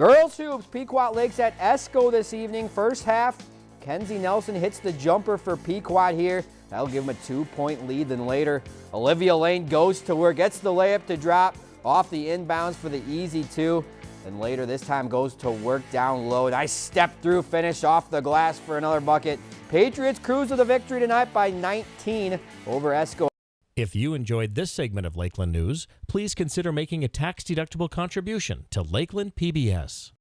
Girls hoops, Pequot Lakes at Esko this evening. First half, Kenzie Nelson hits the jumper for Pequot here. That'll give them a two-point lead. Then later, Olivia Lane goes to work, gets the layup to drop off the inbounds for the easy two. Then later, this time goes to work down low. Nice step through finish off the glass for another bucket. Patriots cruise to the victory tonight by 19 over Esko. If you enjoyed this segment of Lakeland News, please consider making a tax-deductible contribution to Lakeland PBS.